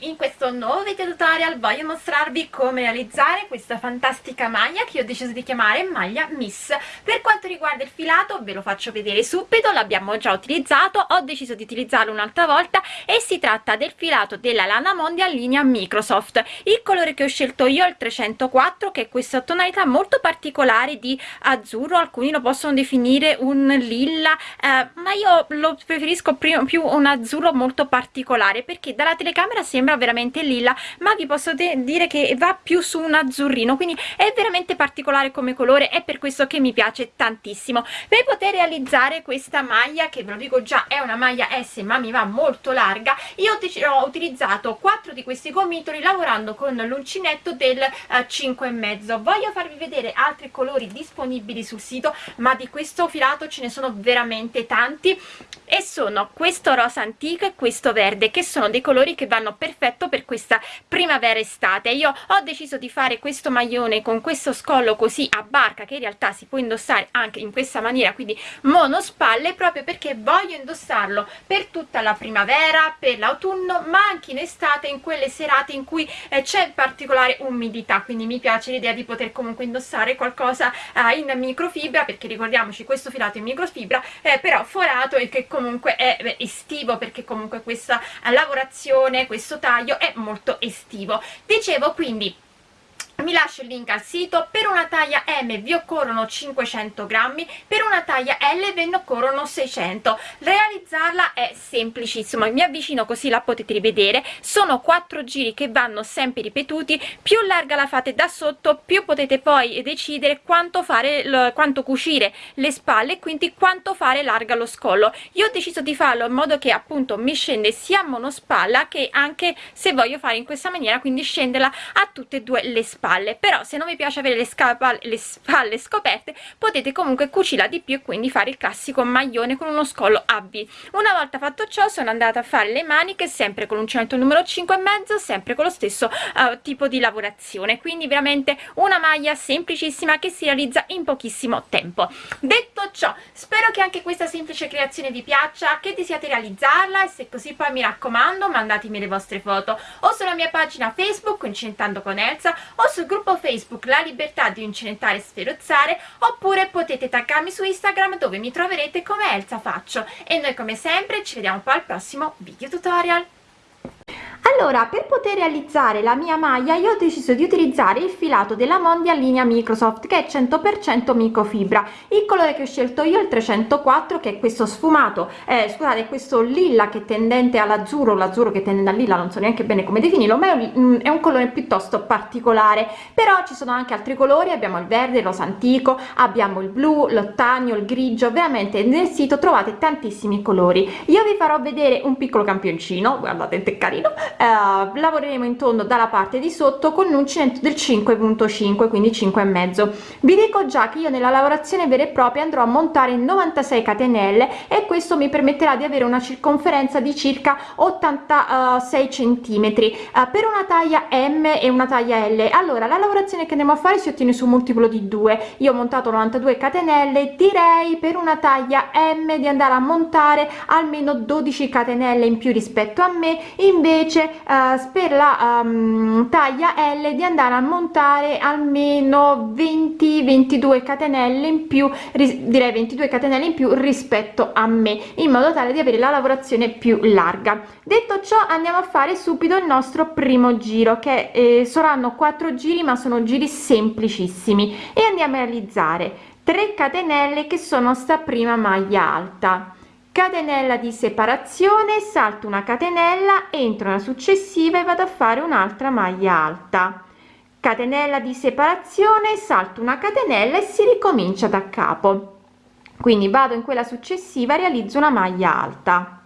in questo nuovo video tutorial voglio mostrarvi come realizzare questa fantastica maglia che ho deciso di chiamare maglia miss. Per quanto riguarda il filato ve lo faccio vedere subito l'abbiamo già utilizzato ho deciso di utilizzarlo un'altra volta e si tratta del filato della lana mondial linea microsoft. Il colore che ho scelto io è il 304 che è questa tonalità molto particolare di azzurro alcuni lo possono definire un lilla eh, ma io lo preferisco più un azzurro molto particolare perché dalla telecamera sembra veramente lilla ma vi posso dire che va più su un azzurrino quindi è veramente particolare come colore è per questo che mi piace tantissimo. Per poter realizzare questa maglia che ve lo dico già è una maglia S ma mi va molto larga io ho utilizzato quattro di questi gomitoli lavorando con l'uncinetto del uh, 5 e mezzo. Voglio farvi vedere altri colori disponibili sul sito ma di questo filato ce ne sono veramente tanti. E sono questo rosa antico e questo verde che sono dei colori che vanno perfetto per questa primavera estate. Io ho deciso di fare questo maglione con questo scollo così a barca che in realtà si può indossare anche in questa maniera quindi monospalle proprio perché voglio indossarlo per tutta la primavera per l'autunno ma anche in estate in quelle serate in cui eh, c'è particolare umidità. Quindi mi piace l'idea di poter comunque indossare qualcosa eh, in microfibra perché ricordiamoci questo filato in microfibra eh, però forato e che comunque è estivo perché comunque questa lavorazione questo taglio è molto estivo. Dicevo quindi mi lascio il link al sito. Per una taglia M vi occorrono 500 grammi per una taglia L ve ne occorrono 600 realizzarla è semplicissimo mi avvicino così la potete rivedere. Sono quattro giri che vanno sempre ripetuti più larga la fate da sotto più potete poi decidere quanto fare quanto cucire le spalle e quindi quanto fare larga lo scollo. Io ho deciso di farlo in modo che appunto mi scende sia monospalla che anche se voglio fare in questa maniera quindi scenderla a tutte e due le spalle spalle però se non vi piace avere le, le spalle scoperte potete comunque cucirla di più e quindi fare il classico maglione con uno scollo a V una volta fatto ciò sono andata a fare le maniche sempre con l'uncinetto numero 5 e mezzo sempre con lo stesso uh, tipo di lavorazione. Quindi veramente una maglia semplicissima che si realizza in pochissimo tempo. Detto ciò spero che anche questa semplice creazione vi piaccia che desiate realizzarla e se così poi mi raccomando mandatemi le vostre foto o sulla mia pagina facebook incentando con Elsa o sul gruppo Facebook La Libertà di Incenentare e Sferozzare oppure potete taggarmi su Instagram dove mi troverete come Elsa Faccio. E noi come sempre ci vediamo poi al prossimo video tutorial allora per poter realizzare la mia maglia io ho deciso di utilizzare il filato della mondial linea microsoft che è 100% microfibra. Il colore che ho scelto io è il 304 che è questo sfumato eh, scusate questo lilla che è tendente all'azzurro l'azzurro che tende al lilla non so neanche bene come definirlo ma è un, mm, è un colore piuttosto particolare. Però ci sono anche altri colori abbiamo il verde il rosa antico abbiamo il blu l'ottanio il grigio veramente nel sito trovate tantissimi colori. Io vi farò vedere un piccolo campioncino guardate che carino eh, lavoreremo tondo dalla parte di sotto con l'uncinetto del 5.5 quindi 5 e mezzo. Vi dico già che io nella lavorazione vera e propria andrò a montare 96 catenelle e questo mi permetterà di avere una circonferenza di circa 86 centimetri eh, per una taglia m e una taglia l. Allora la lavorazione che andiamo a fare si ottiene su un multiplo di 2 io ho montato 92 catenelle direi per una taglia m di andare a montare almeno 12 catenelle in più rispetto a me. Invece uh, per la um, taglia L di andare a montare almeno 20 22 catenelle in più direi 22 catenelle in più rispetto a me in modo tale di avere la lavorazione più larga. Detto ciò andiamo a fare subito il nostro primo giro che eh, saranno quattro giri ma sono giri semplicissimi. E andiamo a realizzare 3 catenelle che sono sta prima maglia alta catenella di separazione salto una catenella entro una successiva e vado a fare un'altra maglia alta. Catenella di separazione salto una catenella e si ricomincia da capo. Quindi vado in quella successiva realizzo una maglia alta.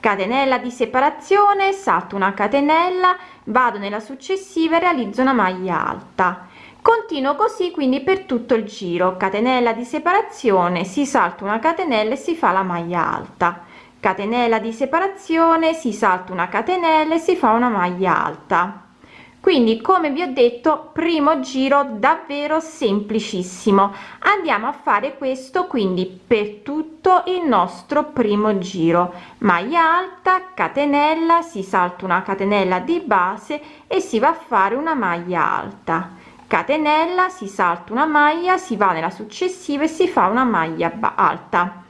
Catenella di separazione salto una catenella vado nella successiva e realizzo una maglia alta continuo così quindi per tutto il giro. Catenella di separazione si salta una catenella e si fa la maglia alta. Catenella di separazione si salta una catenella e si fa una maglia alta. Quindi come vi ho detto primo giro davvero semplicissimo. Andiamo a fare questo quindi per tutto il nostro primo giro. Maglia alta catenella si salta una catenella di base e si va a fare una maglia alta catenella si salta una maglia si va nella successiva e si fa una maglia alta.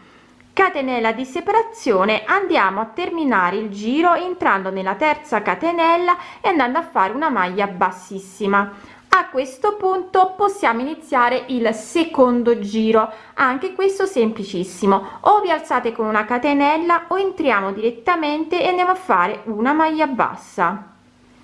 Catenella di separazione andiamo a terminare il giro entrando nella terza catenella e andando a fare una maglia bassissima. A questo punto possiamo iniziare il secondo giro anche questo semplicissimo. O vi alzate con una catenella o entriamo direttamente e andiamo a fare una maglia bassa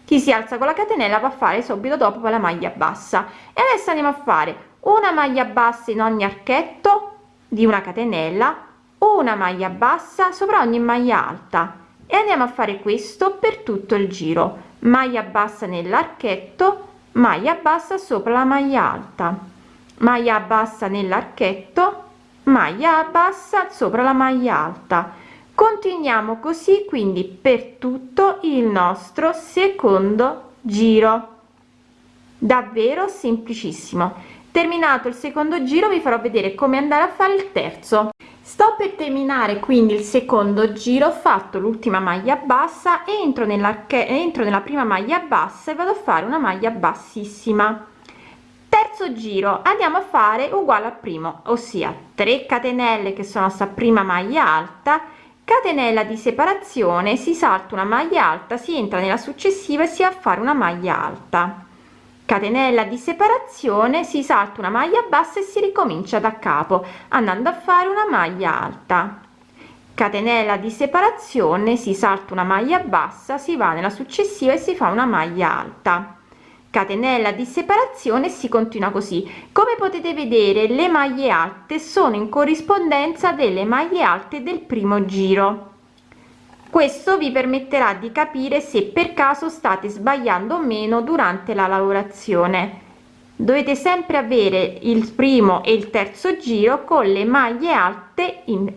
chi si alza con la catenella va a fare subito dopo la maglia bassa. E adesso andiamo a fare una maglia bassa in ogni archetto di una catenella una maglia bassa sopra ogni maglia alta. E andiamo a fare questo per tutto il giro. Maglia bassa nell'archetto maglia bassa sopra la maglia alta. Maglia bassa nell'archetto maglia bassa sopra la maglia alta continuiamo così quindi per tutto il nostro secondo giro. Davvero semplicissimo. Terminato il secondo giro vi farò vedere come andare a fare il terzo. Sto per terminare quindi il secondo giro ho fatto l'ultima maglia bassa entro nella entro nella prima maglia bassa e vado a fare una maglia bassissima. Terzo giro andiamo a fare uguale al primo ossia 3 catenelle che sono sta prima maglia alta catenella di separazione si salta una maglia alta si entra nella successiva e si va a fare una maglia alta. Catenella di separazione si salta una maglia bassa e si ricomincia da capo andando a fare una maglia alta. Catenella di separazione si salta una maglia bassa si va nella successiva e si fa una maglia alta catenella di separazione si continua così. Come potete vedere le maglie alte sono in corrispondenza delle maglie alte del primo giro. Questo vi permetterà di capire se per caso state sbagliando o meno durante la lavorazione. Dovete sempre avere il primo e il terzo giro con le maglie alte in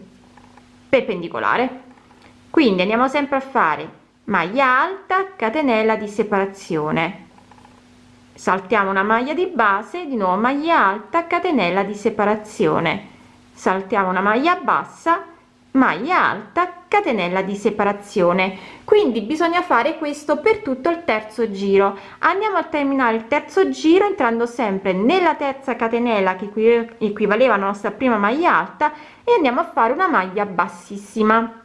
perpendicolare. Quindi andiamo sempre a fare maglia alta catenella di separazione saltiamo una maglia di base di nuovo maglia alta catenella di separazione. Saltiamo una maglia bassa maglia alta catenella di separazione. Quindi bisogna fare questo per tutto il terzo giro. Andiamo a terminare il terzo giro entrando sempre nella terza catenella che equivaleva alla nostra prima maglia alta e andiamo a fare una maglia bassissima.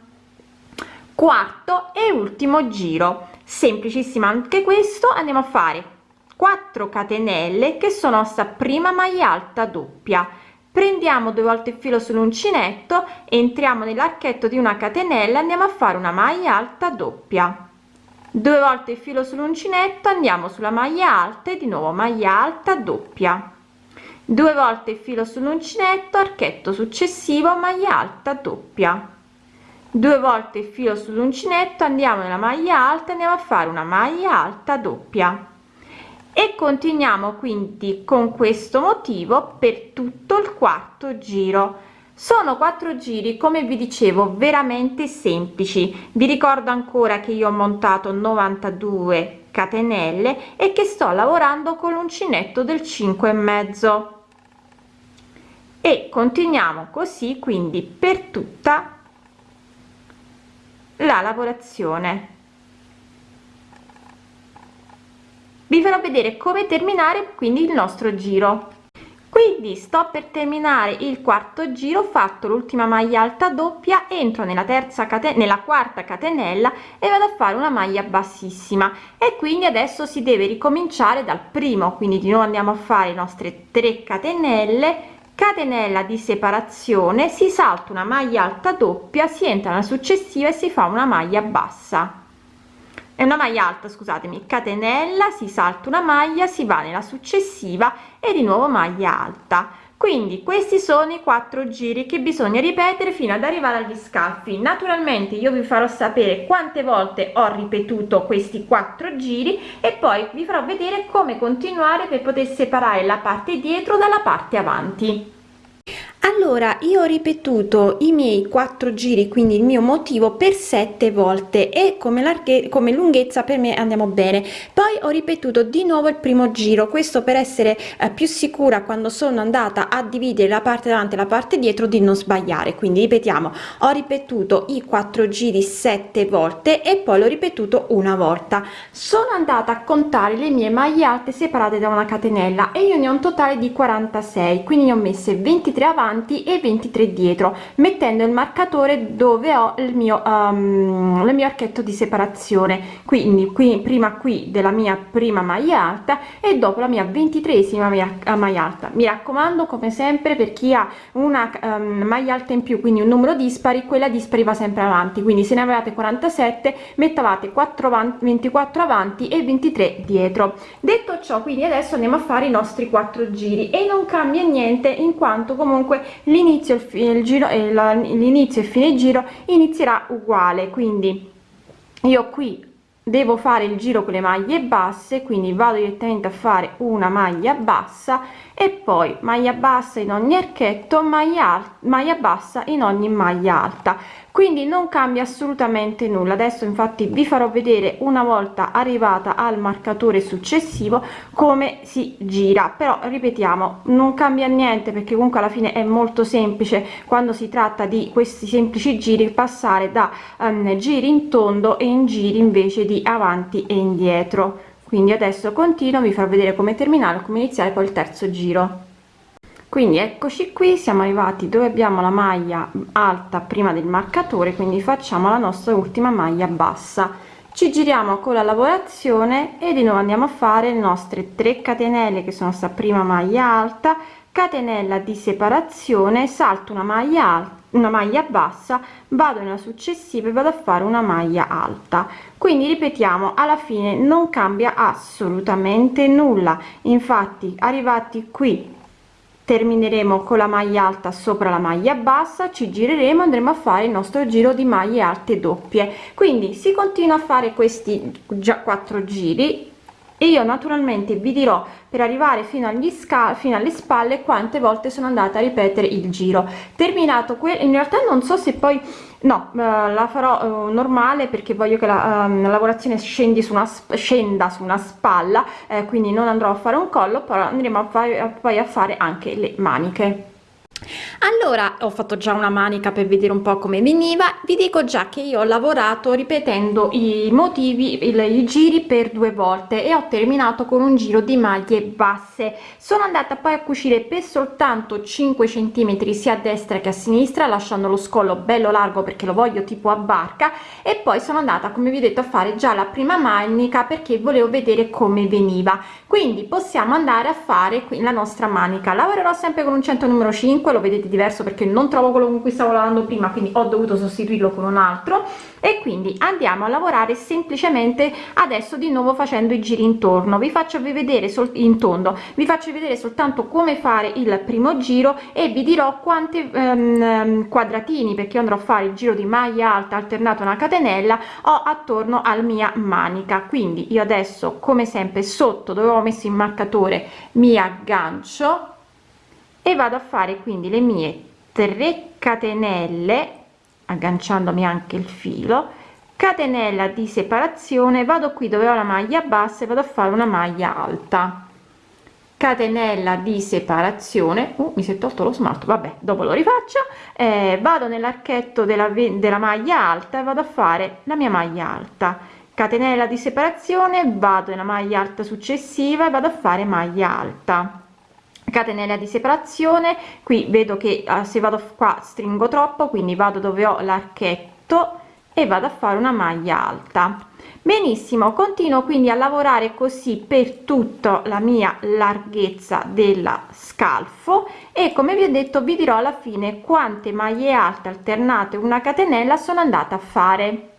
Quarto e ultimo giro. Semplicissimo anche questo. Andiamo a fare 4 catenelle che sono sta prima maglia alta doppia. Prendiamo due volte il filo sull'uncinetto entriamo nell'archetto di una catenella andiamo a fare una maglia alta doppia. Due volte il filo sull'uncinetto andiamo sulla maglia alta e di nuovo maglia alta doppia. Due volte il filo sull'uncinetto archetto successivo maglia alta doppia. Due volte il filo sull'uncinetto andiamo nella maglia alta andiamo a fare una maglia alta doppia e continuiamo quindi con questo motivo per tutto il quarto giro. Sono quattro giri come vi dicevo veramente semplici. Vi ricordo ancora che io ho montato 92 catenelle e che sto lavorando con l'uncinetto del 5 e mezzo. E continuiamo così quindi per tutta la lavorazione vi farò vedere come terminare quindi il nostro giro. Quindi sto per terminare il quarto giro fatto l'ultima maglia alta doppia entro nella terza catenella nella quarta catenella e vado a fare una maglia bassissima. E quindi adesso si deve ricominciare dal primo quindi di nuovo andiamo a fare le nostre 3 catenelle. Catenella di separazione si salta una maglia alta doppia si entra nella successiva e si fa una maglia bassa è una maglia alta scusatemi. Catenella si salta una maglia si va nella successiva e di nuovo maglia alta. Quindi questi sono i quattro giri che bisogna ripetere fino ad arrivare agli scalfi. Naturalmente io vi farò sapere quante volte ho ripetuto questi quattro giri e poi vi farò vedere come continuare per poter separare la parte dietro dalla parte avanti allora io ho ripetuto i miei quattro giri quindi il mio motivo per sette volte e come larghezza come lunghezza per me andiamo bene. Poi ho ripetuto di nuovo il primo giro questo per essere eh, più sicura quando sono andata a dividere la parte davanti e la parte dietro di non sbagliare. Quindi ripetiamo ho ripetuto i quattro giri sette volte e poi l'ho ripetuto una volta. Sono andata a contare le mie maglie alte separate da una catenella e io ne ho un totale di 46 quindi ne ho messe 23 avanti avanti e 23 dietro mettendo il marcatore dove ho il mio um, il mio archetto di separazione. Quindi qui prima qui della mia prima maglia alta e dopo la mia ventitresima maglia alta. Mi raccomando come sempre per chi ha una um, maglia alta in più quindi un numero dispari quella dispari va sempre avanti. Quindi se ne avevate 47 mettavate 4 avanti 24 avanti e 23 dietro. Detto ciò quindi adesso andiamo a fare i nostri quattro giri e non cambia niente in quanto comunque l'inizio il giro e l'inizio e fine giro inizierà uguale quindi io qui devo fare il giro con le maglie basse quindi vado direttamente a fare una maglia bassa e poi maglia bassa in ogni archetto maglia maglia bassa in ogni maglia alta. Quindi non cambia assolutamente nulla. Adesso infatti vi farò vedere una volta arrivata al marcatore successivo come si gira. Però ripetiamo non cambia niente perché comunque alla fine è molto semplice quando si tratta di questi semplici giri passare da um, giri in tondo e in giri invece di avanti e indietro quindi adesso continuo vi farò vedere come terminare come iniziare il terzo giro. Quindi eccoci qui siamo arrivati dove abbiamo la maglia alta prima del marcatore quindi facciamo la nostra ultima maglia bassa. Ci giriamo con la lavorazione e di nuovo andiamo a fare le nostre 3 catenelle che sono sta prima maglia alta catenella di separazione salto una maglia alta una maglia bassa vado nella successiva e vado a fare una maglia alta. Quindi ripetiamo alla fine non cambia assolutamente nulla. Infatti arrivati qui termineremo con la maglia alta sopra la maglia bassa ci gireremo andremo a fare il nostro giro di maglie alte doppie. Quindi si continua a fare questi già quattro giri e io naturalmente vi dirò per arrivare fino agli sca fino alle spalle quante volte sono andata a ripetere il giro. Terminato quel in realtà non so se poi no eh, la farò eh, normale perché voglio che la, eh, la lavorazione scendi su una scenda su una spalla eh, quindi non andrò a fare un collo però andremo a poi a fare anche le maniche allora ho fatto già una manica per vedere un po come veniva. Vi dico già che io ho lavorato ripetendo i motivi i giri per due volte e ho terminato con un giro di maglie basse. Sono andata poi a cucire per soltanto 5 centimetri sia a destra che a sinistra lasciando lo scollo bello largo perché lo voglio tipo a barca. E poi sono andata come vi ho detto a fare già la prima manica perché volevo vedere come veniva. Quindi possiamo andare a fare qui la nostra manica. Lavorerò sempre con un 100 numero 5 lo vedete diverso perché non trovo quello con cui stavo lavorando prima quindi ho dovuto sostituirlo con un altro. E quindi andiamo a lavorare semplicemente adesso di nuovo facendo i giri intorno. Vi faccio vedere in tondo. Vi faccio vedere soltanto come fare il primo giro e vi dirò quanti um, quadratini perché andrò a fare il giro di maglia alta alternato una catenella ho attorno al mia manica. Quindi io adesso come sempre sotto dove ho messo il marcatore mi aggancio e vado a fare quindi le mie 3 catenelle agganciandomi anche il filo catenella di separazione vado qui dove ho la maglia bassa e vado a fare una maglia alta. Catenella di separazione uh, mi si è tolto lo smalto vabbè dopo lo rifaccio. Eh, vado nell'archetto della, della maglia alta e vado a fare la mia maglia alta. Catenella di separazione vado nella maglia alta successiva e vado a fare maglia alta catenella di separazione. Qui vedo che uh, se vado qua stringo troppo quindi vado dove ho l'archetto e vado a fare una maglia alta. Benissimo continuo quindi a lavorare così per tutta la mia larghezza della scalfo e come vi ho detto vi dirò alla fine quante maglie alte alternate una catenella sono andata a fare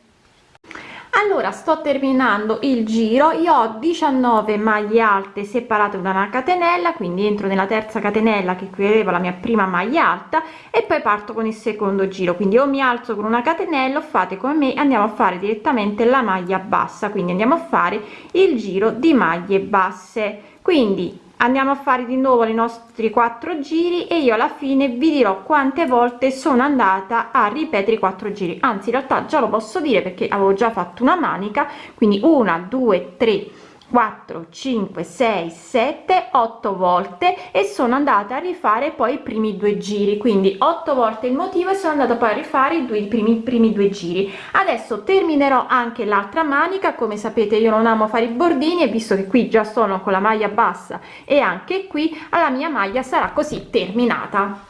allora sto terminando il giro. Io ho 19 maglie alte separate da una catenella quindi entro nella terza catenella che qui aveva la mia prima maglia alta e poi parto con il secondo giro. Quindi o mi alzo con una catenella fate come me andiamo a fare direttamente la maglia bassa. Quindi andiamo a fare il giro di maglie basse. Quindi andiamo a fare di nuovo i nostri quattro giri e io alla fine vi dirò quante volte sono andata a ripetere i quattro giri. Anzi in realtà già lo posso dire perché avevo già fatto una manica quindi una due tre 4 5 6 7 8 volte e sono andata a rifare poi i primi due giri. Quindi 8 volte il motivo e sono andata poi a rifare i due i primi primi due giri. Adesso terminerò anche l'altra manica. Come sapete io non amo fare i bordini e visto che qui già sono con la maglia bassa e anche qui alla mia maglia sarà così terminata